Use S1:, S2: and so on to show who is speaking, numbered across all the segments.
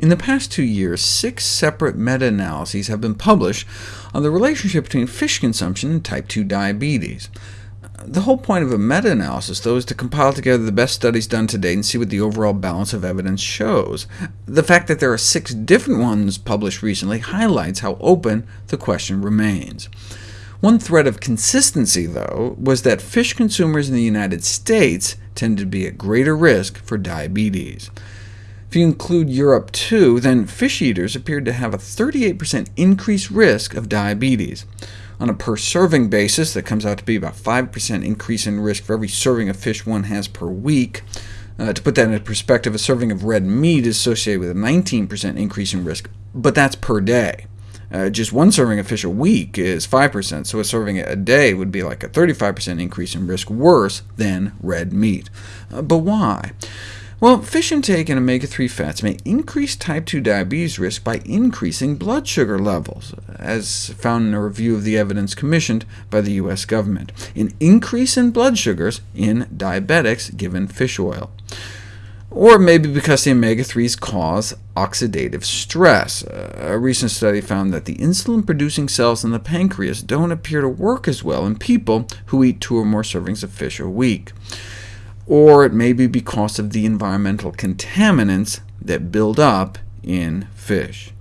S1: In the past two years, six separate meta-analyses have been published on the relationship between fish consumption and type 2 diabetes. The whole point of a meta-analysis, though, is to compile together the best studies done to date and see what the overall balance of evidence shows. The fact that there are six different ones published recently highlights how open the question remains. One thread of consistency, though, was that fish consumers in the United States tend to be at greater risk for diabetes. If you include Europe too, then fish eaters appeared to have a 38% increased risk of diabetes. On a per-serving basis, that comes out to be about 5% increase in risk for every serving of fish one has per week. Uh, to put that into perspective, a serving of red meat is associated with a 19% increase in risk, but that's per day. Uh, just one serving of fish a week is 5%, so a serving a day would be like a 35% increase in risk, worse than red meat. Uh, but why? Well, fish intake and omega-3 fats may increase type 2 diabetes risk by increasing blood sugar levels, as found in a review of the evidence commissioned by the U.S. government, an increase in blood sugars in diabetics given fish oil. Or maybe because the omega-3s cause oxidative stress. A recent study found that the insulin-producing cells in the pancreas don't appear to work as well in people who eat two or more servings of fish a week or it may be because of the environmental contaminants that build up in fish.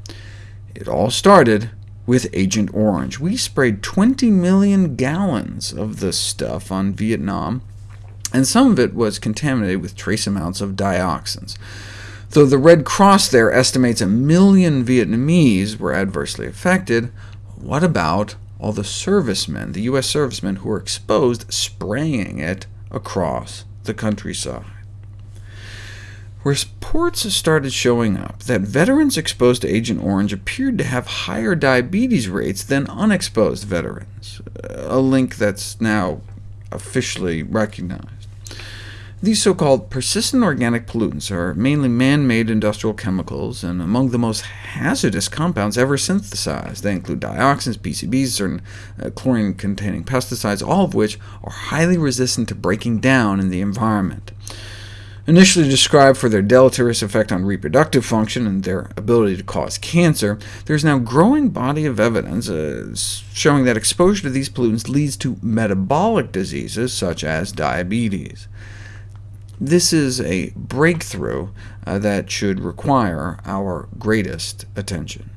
S1: It all started with Agent Orange. We sprayed 20 million gallons of this stuff on Vietnam, and some of it was contaminated with trace amounts of dioxins. Though the Red Cross there estimates a million Vietnamese were adversely affected, what about all the servicemen, the U.S. servicemen who were exposed, spraying it across the countryside. Reports started showing up that veterans exposed to Agent Orange appeared to have higher diabetes rates than unexposed veterans, a link that's now officially recognized. These so-called persistent organic pollutants are mainly man-made industrial chemicals, and among the most hazardous compounds ever synthesized. They include dioxins, PCBs, certain uh, chlorine-containing pesticides, all of which are highly resistant to breaking down in the environment. Initially described for their deleterious effect on reproductive function and their ability to cause cancer, there is now a growing body of evidence uh, showing that exposure to these pollutants leads to metabolic diseases such as diabetes. This is a breakthrough uh, that should require our greatest attention.